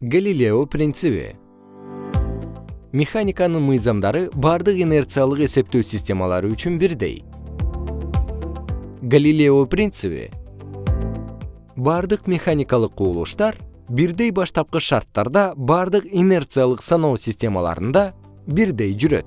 галилео принциби механиканын мыйзамдары бардык инерциялык эсептөө системалары үчүн бирдей. Галилео принциби бардык механикалык кубулуштар бирдей баштапкы шарттарда бардык инерциялык саноо системаларында бирдей жүрөт.